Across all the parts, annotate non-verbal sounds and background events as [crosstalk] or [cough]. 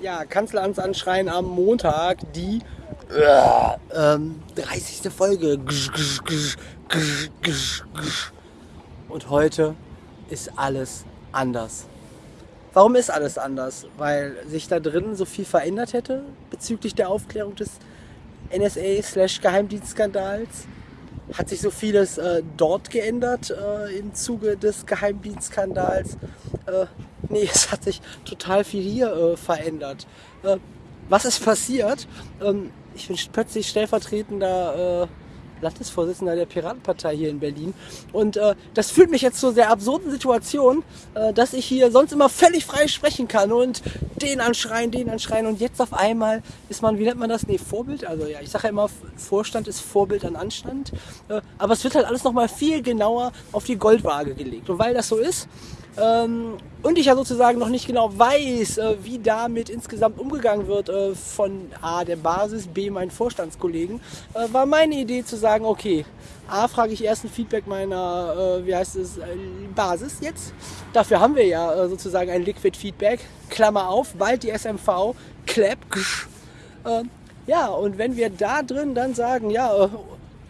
ja, Kanzleramts anschreien am Montag die äh, ähm, 30. Folge. Und heute ist alles anders. Warum ist alles anders? Weil sich da drin so viel verändert hätte bezüglich der Aufklärung des NSA-Geheimdienstskandals. Hat sich so vieles äh, dort geändert äh, im Zuge des Geheimdienstskandals? Äh, nee, [laughs] es hat sich total viel hier äh, verändert. Äh, was ist passiert? Ähm, ich bin plötzlich stellvertretender Landesvorsitzender der Piratenpartei hier in Berlin. Und äh, das führt mich jetzt zu der absurden Situation, äh, dass ich hier sonst immer völlig frei sprechen kann und den anschreien, den anschreien. Und jetzt auf einmal ist man, wie nennt man das? Nee, Vorbild. Also ja, ich sage ja immer, Vorstand ist Vorbild an Anstand. Äh, aber es wird halt alles nochmal viel genauer auf die Goldwaage gelegt. Und weil das so ist, und ich ja sozusagen noch nicht genau weiß, äh, wie damit insgesamt umgegangen wird äh, von A, der Basis, B, meinen Vorstandskollegen, äh, war meine Idee zu sagen, okay, A, frage ich erst ein Feedback meiner, wie heißt es, Basis jetzt. Dafür haben wir ja sozusagen ein Liquid Feedback, Klammer auf, bald die SMV, Clap, ja, und wenn wir da drin dann sagen, ja,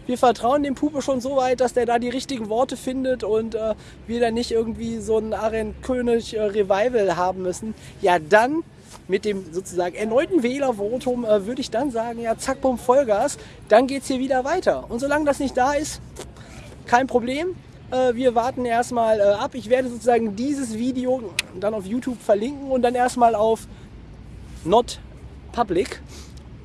wir vertrauen dem Puppe schon so weit, dass der da die richtigen Worte findet und äh, wir dann nicht irgendwie so ein Arend König äh, Revival haben müssen, ja dann mit dem sozusagen erneuten Wählervotum äh, würde ich dann sagen, ja zack, bumm, Vollgas, dann geht es hier wieder weiter. Und solange das nicht da ist, kein Problem. Äh, wir warten erstmal äh, ab. Ich werde sozusagen dieses Video dann auf YouTube verlinken und dann erstmal auf Not Public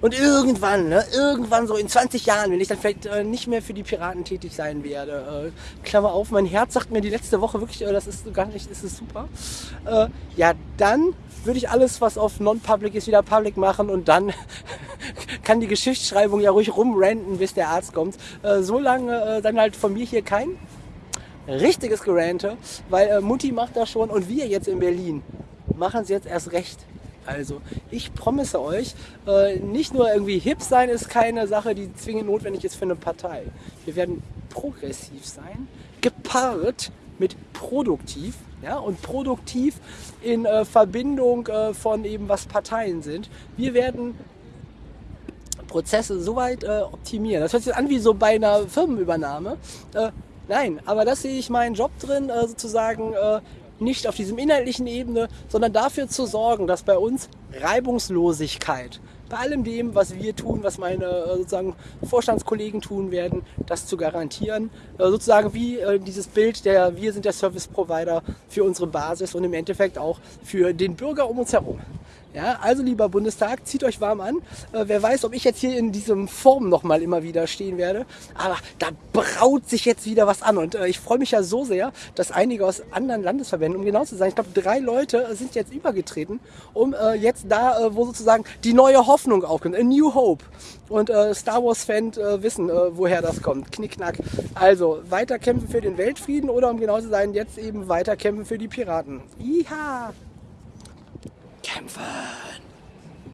und irgendwann, ne, irgendwann so in 20 Jahren, wenn ich dann vielleicht äh, nicht mehr für die Piraten tätig sein werde, äh, Klammer auf, mein Herz sagt mir die letzte Woche wirklich, äh, das ist gar nicht, ist super. Äh, ja, dann würde ich alles, was auf Non-Public ist, wieder Public machen und dann [laughs] kann die Geschichtsschreibung ja ruhig rumranten, bis der Arzt kommt. Äh, so lange äh, dann halt von mir hier kein richtiges Gerante, weil äh, Mutti macht das schon und wir jetzt in Berlin machen es jetzt erst recht. Also ich promise euch, äh, nicht nur irgendwie hip sein ist keine Sache, die zwingend notwendig ist für eine Partei. Wir werden progressiv sein, gepaart mit produktiv. Ja, und produktiv in äh, Verbindung äh, von eben was Parteien sind. Wir werden Prozesse soweit äh, optimieren. Das hört sich an wie so bei einer Firmenübernahme. Nein, aber das sehe ich meinen Job drin, sozusagen nicht auf diesem inhaltlichen Ebene, sondern dafür zu sorgen, dass bei uns Reibungslosigkeit bei allem dem, was wir tun, was meine äh, sozusagen Vorstandskollegen tun werden, das zu garantieren. Äh, sozusagen wie äh, dieses Bild der wir sind der Service Provider für unsere Basis und im Endeffekt auch für den Bürger um uns herum. Ja, also lieber Bundestag, zieht euch warm an. Äh, wer weiß, ob ich jetzt hier in diesem Form nochmal immer wieder stehen werde. Aber da braut sich jetzt wieder was an. Und äh, ich freue mich ja so sehr, dass einige aus anderen Landesverbänden, um genau zu sein, ich glaube drei Leute sind jetzt übergetreten, um äh, jetzt da, äh, wo sozusagen die neue Hoffnung aufkommt, a new hope. Und äh, Star Wars-Fans äh, wissen, woher das kommt. Knickknack. Also weiter kämpfen für den Weltfrieden oder um genau zu sein, jetzt eben weiter kämpfen für die Piraten. Iha! over.